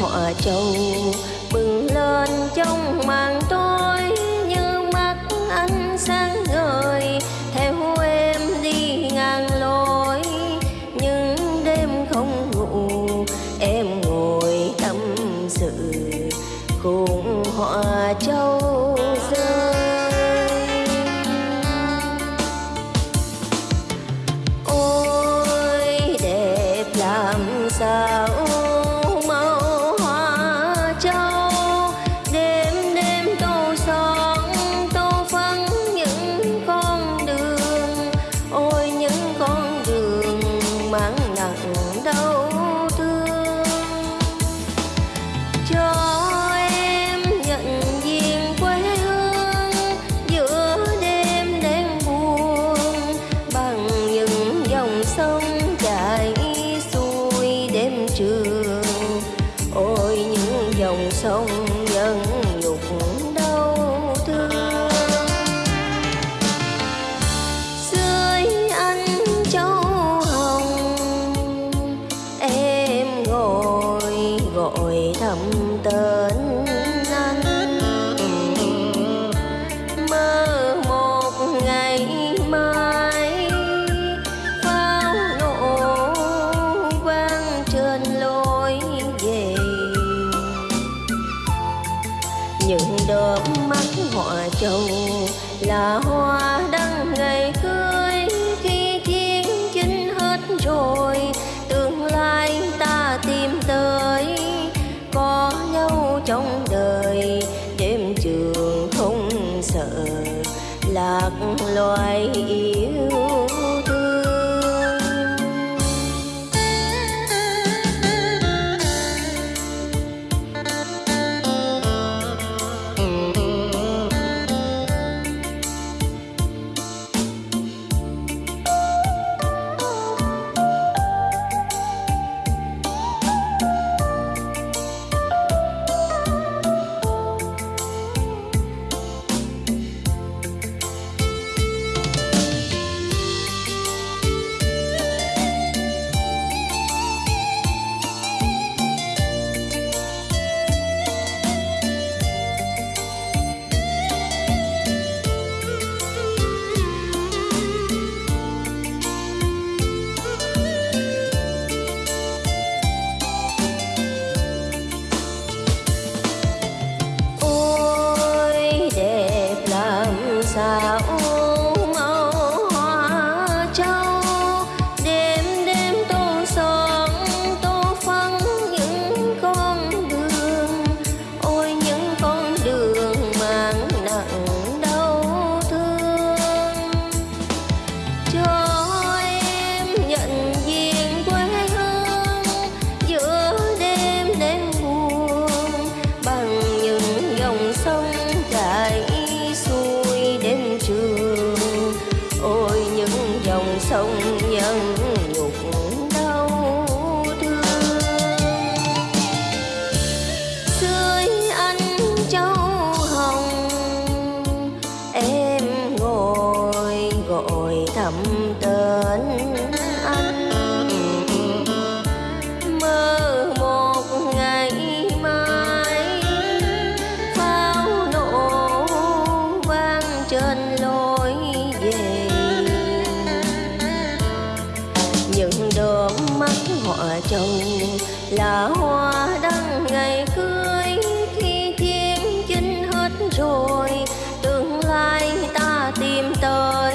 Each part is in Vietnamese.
họa châu bừng lên trong màn tối như mắt anh sáng ngời. Theo em đi ngang lối những đêm không ngủ. Em ngồi tâm sự, cùng họa châu rơi. Trường ôi, những dòng sông nhân nhục đau thương. Dưới anh châu hồng, em ngồi gọi thầm tên. Chớp mắt họa châu là hoa đăng ngày cưới, khi chiến chính hết rồi, tương lai ta tìm tới. Có nhau trong đời, đêm trường không sợ, lạc loài yêu sông những đốm mắt họa chồng là hoa đăng ngày cưới, khi chiến chinh hết rồi, tương lai ta tìm tới.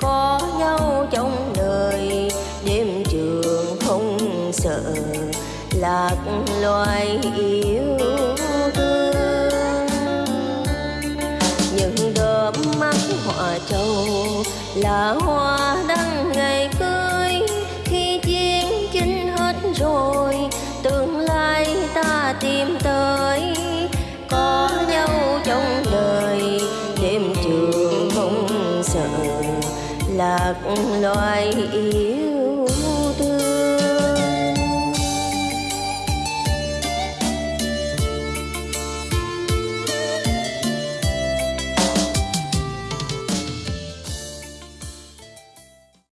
Có nhau trong đời, đêm trường không sợ, lạc loài yêu thương. Những đốm mắt họa trầu là hoa tìm tới. Có nhau trong đời đêm trường không sợ lạc loài yêu.